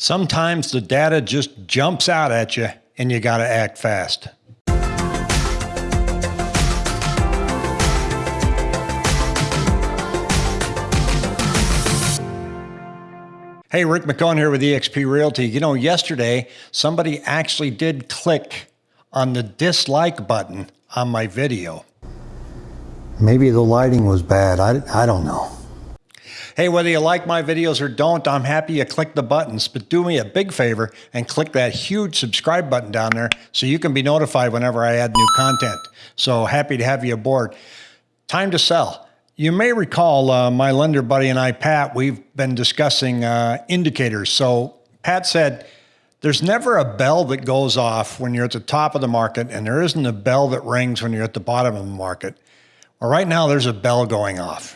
Sometimes the data just jumps out at you and you got to act fast. Hey, Rick McCone here with eXp Realty. You know, yesterday somebody actually did click on the dislike button on my video. Maybe the lighting was bad. I, I don't know. Hey, whether you like my videos or don't, I'm happy you click the buttons, but do me a big favor and click that huge subscribe button down there so you can be notified whenever I add new content. So happy to have you aboard. Time to sell. You may recall uh, my lender buddy and I, Pat, we've been discussing uh, indicators. So Pat said, there's never a bell that goes off when you're at the top of the market, and there isn't a bell that rings when you're at the bottom of the market. Well, right now, there's a bell going off.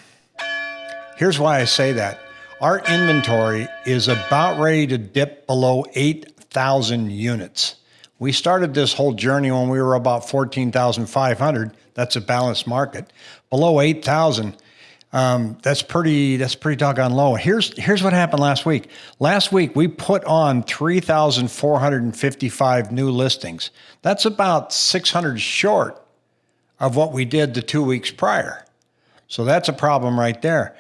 Here's why I say that. Our inventory is about ready to dip below 8,000 units. We started this whole journey when we were about 14,500. That's a balanced market. Below 8,000, um, that's pretty. That's pretty doggone low. Here's here's what happened last week. Last week we put on 3,455 new listings. That's about 600 short of what we did the two weeks prior. So that's a problem right there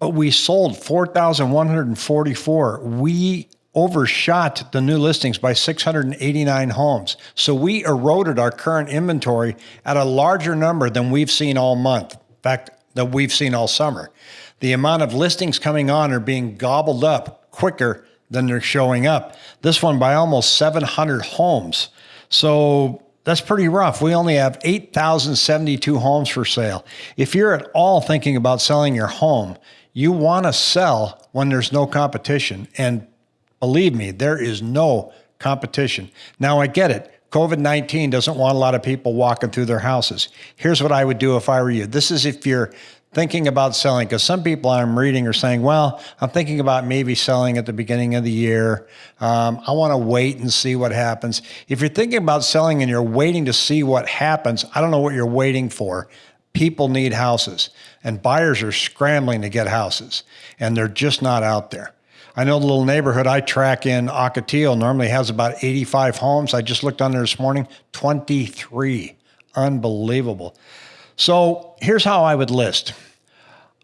we sold 4,144. We overshot the new listings by 689 homes. So we eroded our current inventory at a larger number than we've seen all month. In fact, that we've seen all summer. The amount of listings coming on are being gobbled up quicker than they're showing up. This one by almost 700 homes. So that's pretty rough. We only have 8,072 homes for sale. If you're at all thinking about selling your home, you want to sell when there's no competition. And believe me, there is no competition. Now, I get it. COVID 19 doesn't want a lot of people walking through their houses. Here's what I would do if I were you. This is if you're thinking about selling, because some people I'm reading are saying, well, I'm thinking about maybe selling at the beginning of the year. Um, I want to wait and see what happens. If you're thinking about selling and you're waiting to see what happens, I don't know what you're waiting for people need houses and buyers are scrambling to get houses and they're just not out there. I know the little neighborhood I track in Ocotillo normally has about 85 homes. I just looked on there this morning, 23. Unbelievable. So here's how I would list.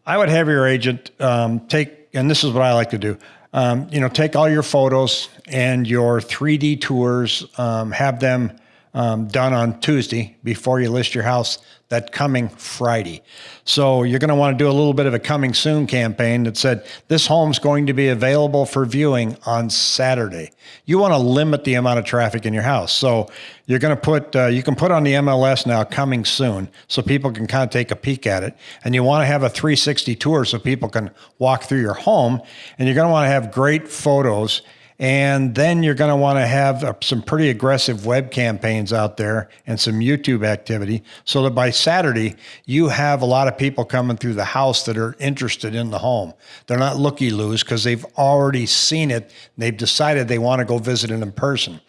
I would have your agent um, take, and this is what I like to do. Um, you know, take all your photos and your 3D tours, um, have them um, done on Tuesday before you list your house that coming Friday. So you're going to want to do a little bit of a coming soon campaign that said this home's going to be available for viewing on Saturday. You want to limit the amount of traffic in your house. So you're going to put, uh, you can put on the MLS now coming soon so people can kind of take a peek at it. And you want to have a 360 tour so people can walk through your home. And you're going to want to have great photos and then you're going to want to have uh, some pretty aggressive web campaigns out there and some YouTube activity so that by Saturday, you have a lot of people coming through the house that are interested in the home. They're not looky loos because they've already seen it. They've decided they want to go visit it in person.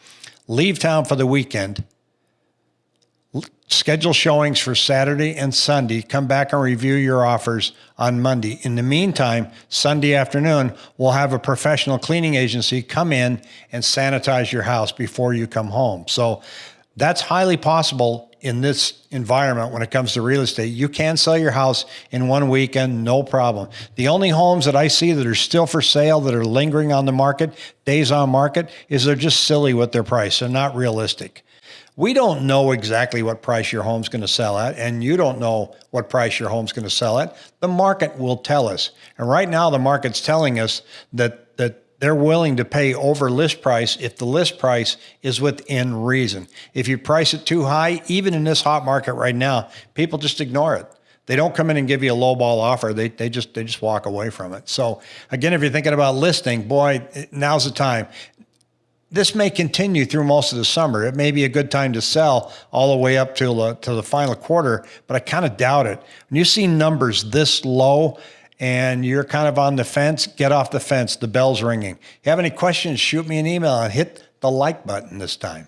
Leave town for the weekend schedule showings for Saturday and Sunday. Come back and review your offers on Monday. In the meantime, Sunday afternoon, we'll have a professional cleaning agency come in and sanitize your house before you come home. So that's highly possible in this environment when it comes to real estate. You can sell your house in one weekend, no problem. The only homes that I see that are still for sale, that are lingering on the market, days on market, is they're just silly with their price. They're not realistic. We don't know exactly what price your home's going to sell at, and you don't know what price your home's going to sell at. The market will tell us. And right now, the market's telling us that, that they're willing to pay over list price if the list price is within reason. If you price it too high, even in this hot market right now, people just ignore it. They don't come in and give you a low ball offer. They, they just they just walk away from it. So again, if you're thinking about listing, boy, now's the time this may continue through most of the summer. It may be a good time to sell all the way up to the, to the final quarter, but I kind of doubt it. When you see numbers this low and you're kind of on the fence, get off the fence. The bell's ringing. If you have any questions, shoot me an email and hit the like button this time.